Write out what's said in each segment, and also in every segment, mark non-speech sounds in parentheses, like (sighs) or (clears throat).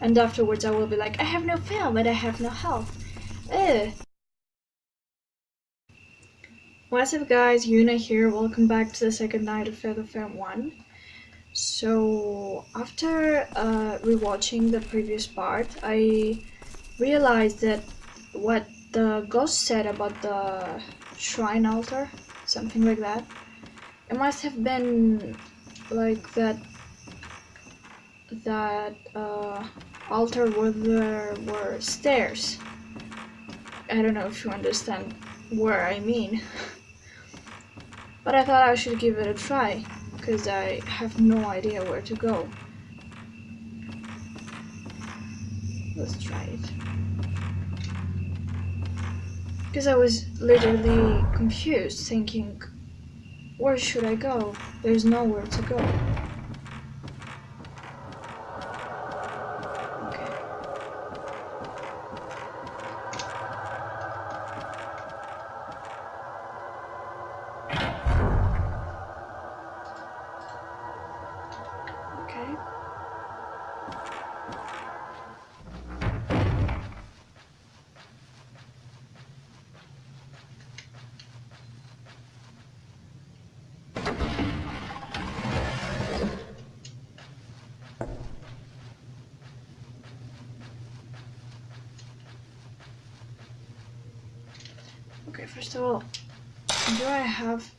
And afterwards I will be like, I have no film and I have no health. Ugh. What's up guys, Yuna here, welcome back to the second night of Fatal Frame 1. So, after uh, rewatching the previous part, I realized that what the ghost said about the shrine altar, something like that, it must have been like that that uh, altar where there were stairs. I don't know if you understand where I mean. (laughs) but I thought I should give it a try, because I have no idea where to go. Let's try it. Because I was literally confused, thinking, where should I go? There's nowhere to go. Okay, first of all, do I have...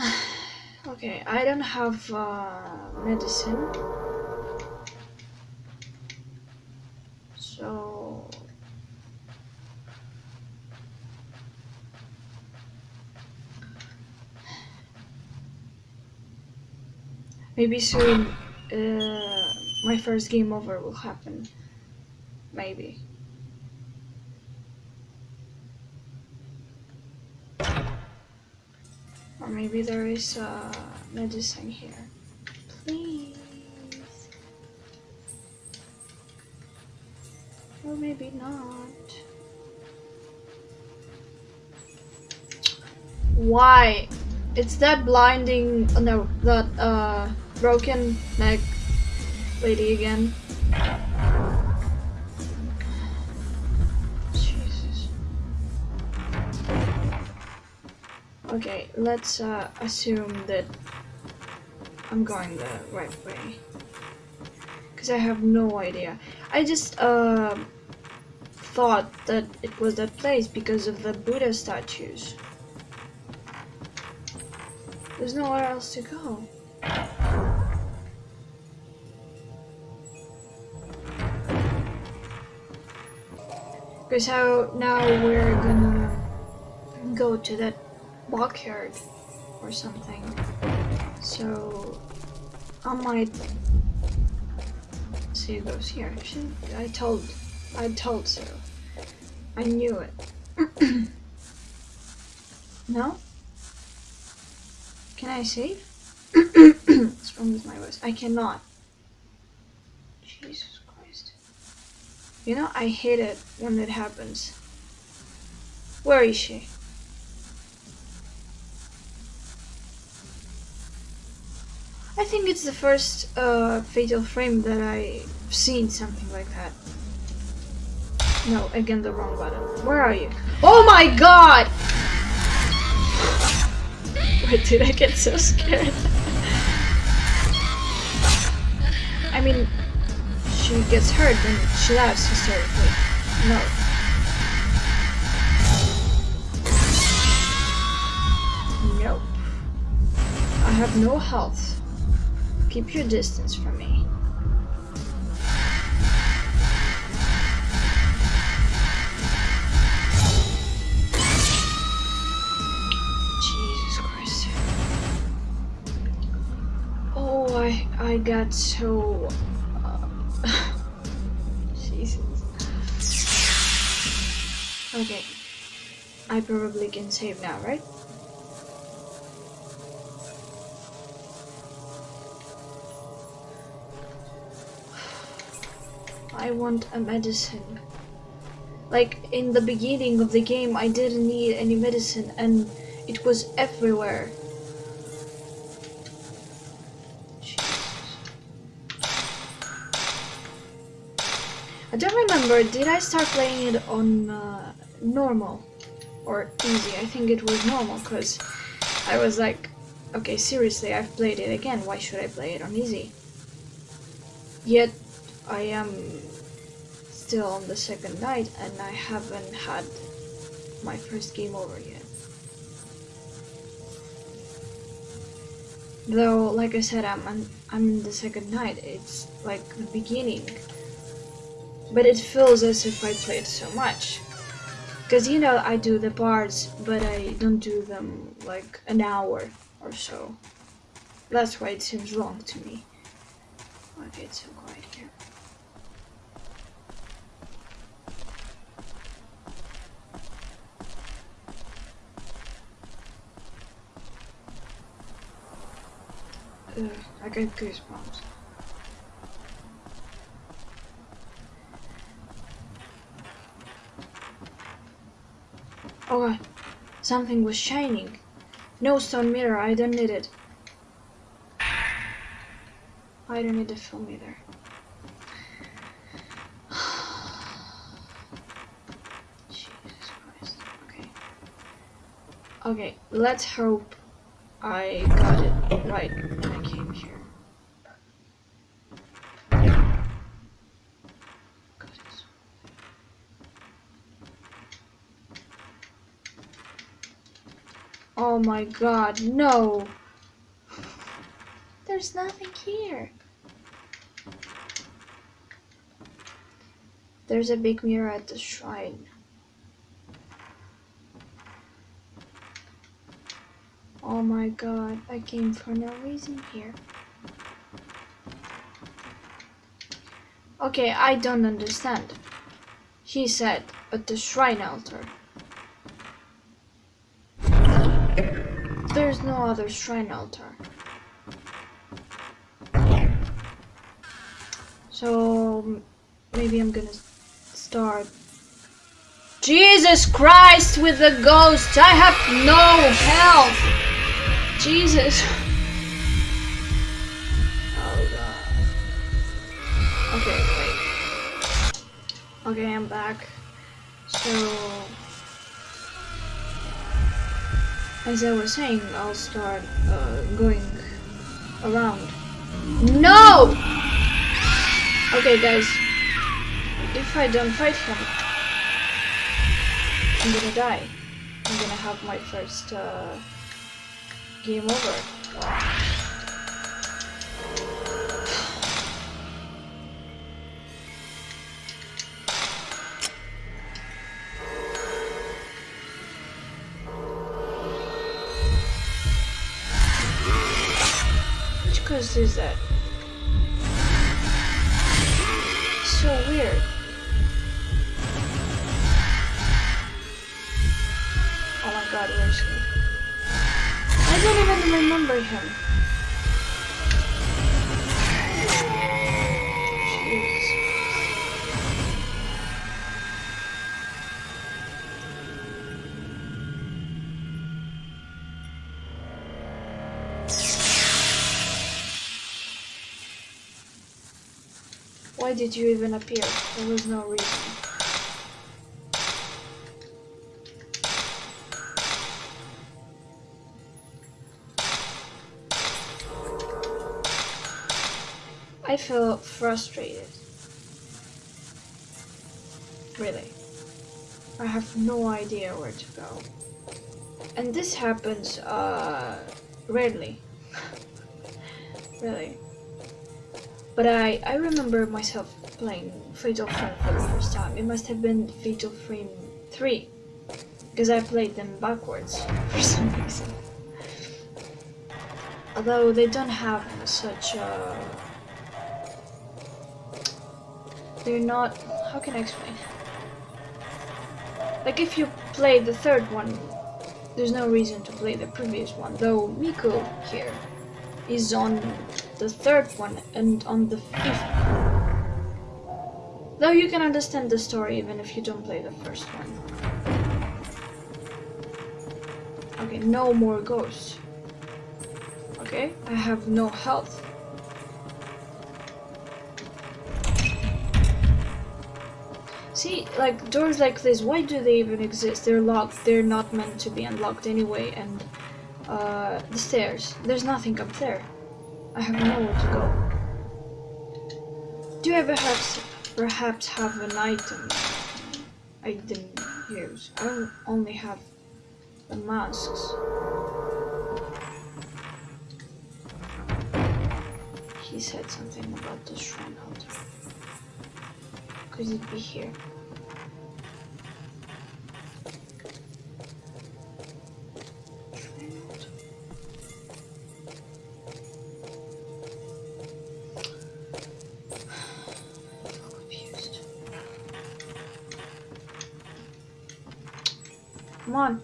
(sighs) okay, I don't have uh, medicine. So... Maybe soon uh, my first game over will happen. Maybe. Or maybe there is a medicine here. Please. Or maybe not. Why? It's that blinding, oh no, that uh, broken neck lady again. Okay, let's uh, assume that I'm going the right way. Because I have no idea. I just uh, thought that it was that place because of the Buddha statues. There's nowhere else to go. Because how now we're gonna go to that backyard or something. So I might see those here. Actually, I told I told so. I knew it. (clears throat) no? Can I save? (coughs) What's wrong with my voice? I cannot. Jesus Christ. You know, I hate it when it happens. Where is she? I think it's the first uh, Fatal Frame that I've seen something like that. No, again the wrong button. Where are you? Oh my god! (laughs) Why did I get so scared? I mean, she gets hurt and she laughs hysterically. No. Nope. I have no health. Keep your distance from me. Jesus Christ. Oh, I, I got so... Uh, (laughs) Jesus. Okay. I probably can save now, right? I want a medicine. Like, in the beginning of the game, I didn't need any medicine and it was everywhere. I don't remember, did I start playing it on uh, normal or easy? I think it was normal because I was like, okay, seriously, I've played it again, why should I play it on easy? Yet, I am still on the second night and I haven't had my first game over yet. Though, like I said, I'm, I'm, in the second night, it's like the beginning. But it feels as if I played so much. Because, you know, I do the parts, but I don't do them like an hour or so. That's why it seems long to me. Okay, it's so quiet here. Ugh, I get goosebumps. Oh something was shining. No stone mirror, I don't need it. I don't need a film either. (sighs) Jesus Christ. Okay. Okay, let's hope I got it right when I came here. God, it's- Oh my god, no! There's nothing here. There's a big mirror at the shrine. Oh my god, I came for no reason here. Okay, I don't understand. He said, at the shrine altar. There's no other shrine altar. So maybe I'm gonna start. Jesus Christ with the ghost! I have no health! Jesus! Oh god. Okay, wait. Okay, I'm back. So. As I was saying, I'll start uh, going around. No! Okay, guys. If I don't fight him, I'm gonna die. I'm gonna have my first uh, game over. Ghost is that? So weird. Oh my god, where's he? I don't even remember him. Did you even appear? There was no reason. I feel frustrated. Really. I have no idea where to go. And this happens uh, rarely. (laughs) really. But I, I remember myself playing Fatal Frame for the first time. It must have been Fatal Frame 3. Because I played them backwards (laughs) for some reason. Although they don't have such a... They're not... How can I explain? Like if you play the third one, there's no reason to play the previous one. Though Miku here is on the third one and on the fifth. Though you can understand the story even if you don't play the first one. Okay, no more ghosts. Okay, I have no health. See, like doors like this, why do they even exist? They're locked. They're not meant to be unlocked anyway. And uh, the stairs, there's nothing up there. I have nowhere to go. Do I perhaps perhaps have an item I didn't use? I only have the masks. He said something about the shrine altar. Could it be here? Come on.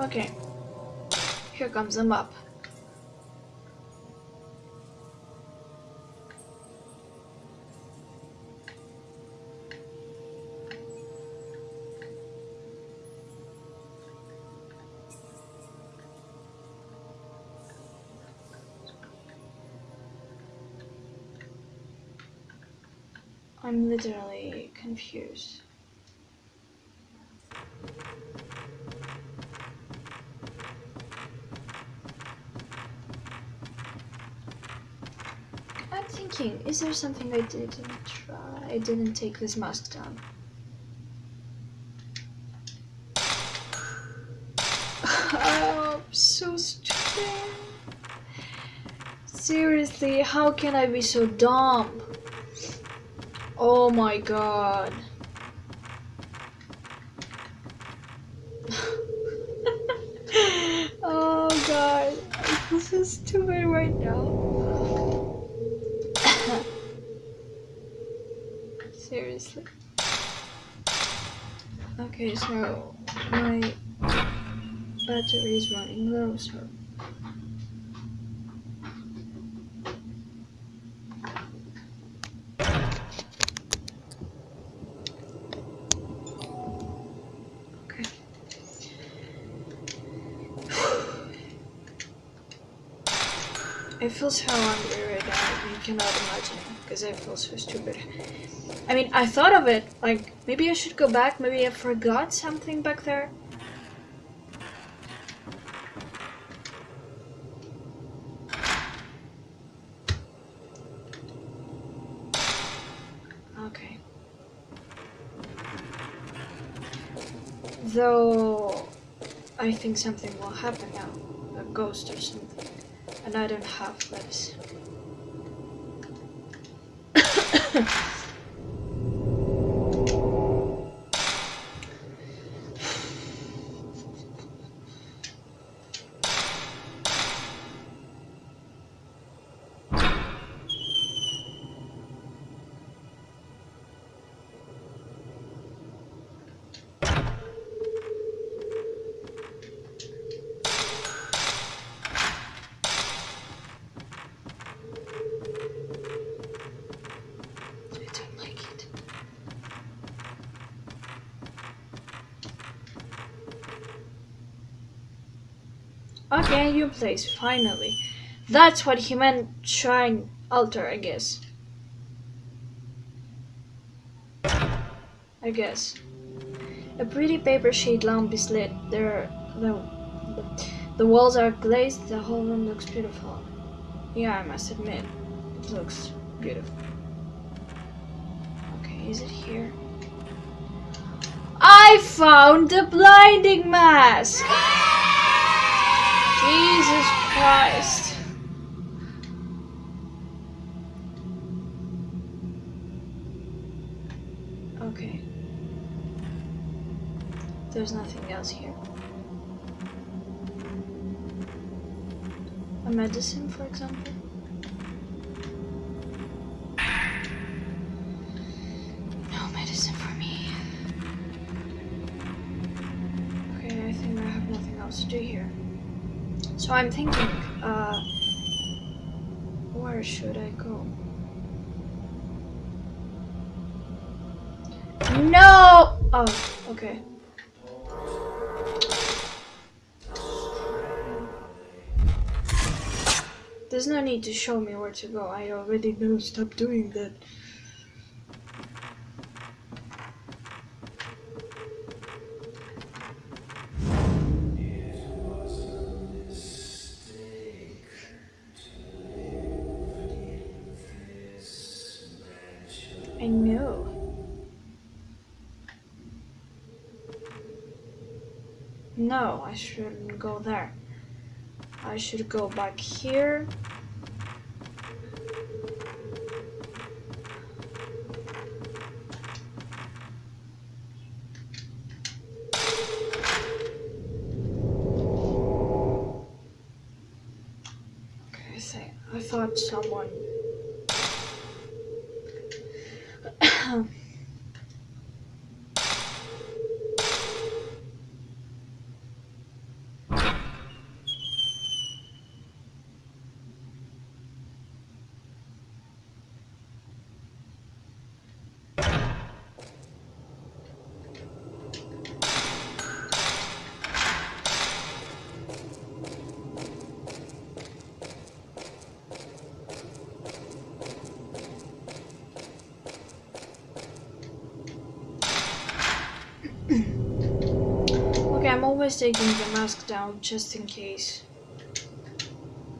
Okay. Here comes the map. I'm literally confused. I'm thinking, is there something I didn't try? I didn't take this mask down. oh, I'm so stupid. Seriously, how can I be so dumb? Oh my god. (laughs) oh god. This is too stupid right now. (coughs) Seriously. Okay, so my battery is running low, so I feel so hungry right now, you cannot imagine, because I feel so stupid. I mean, I thought of it, like, maybe I should go back, maybe I forgot something back there. Okay. Though, I think something will happen now. A ghost or something. And I don't have lips. I don't like it. Okay, new place, finally. That's what he meant shrine altar, I guess. I guess. A pretty paper sheet lamp is lit. There, the, the, the walls are glazed. The whole room looks beautiful. Yeah, I must admit, it looks beautiful. Okay, is it here? I found the blinding mask! Jesus Christ. Okay. There's nothing else here. A medicine, for example? No medicine for me. Okay, I think I have nothing else to do here. So I'm thinking, uh, where should I go? No! Oh, okay. There's no need to show me where to go. I already know. Stop doing that. No, I shouldn't go there. I should go back here. Okay, I say I thought someone Okay, I'm always taking the mask down just in case.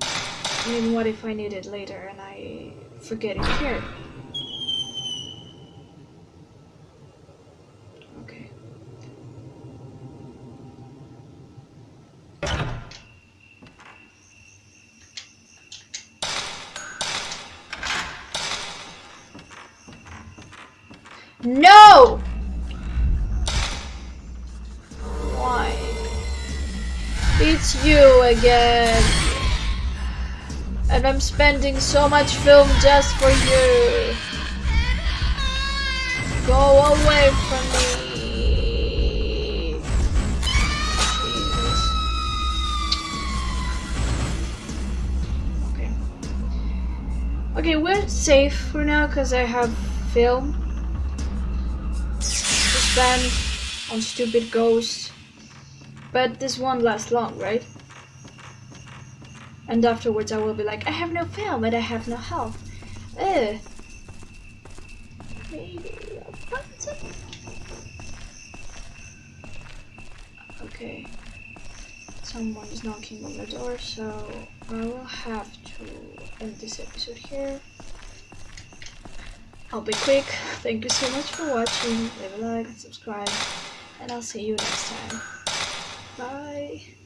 I mean, what if I need it later and I forget it here? Okay. No! It's you again. And I'm spending so much film just for you. Go away from me. Okay. Okay, we're safe for now because I have film to spend on stupid ghosts. But this won't last long, right? And afterwards I will be like, I have no film and I have no health. Ugh. Maybe a button? Okay. Someone is knocking on the door, so I will have to end this episode here. I'll be quick. Thank you so much for watching. Leave a like and subscribe. And I'll see you next time. Bye.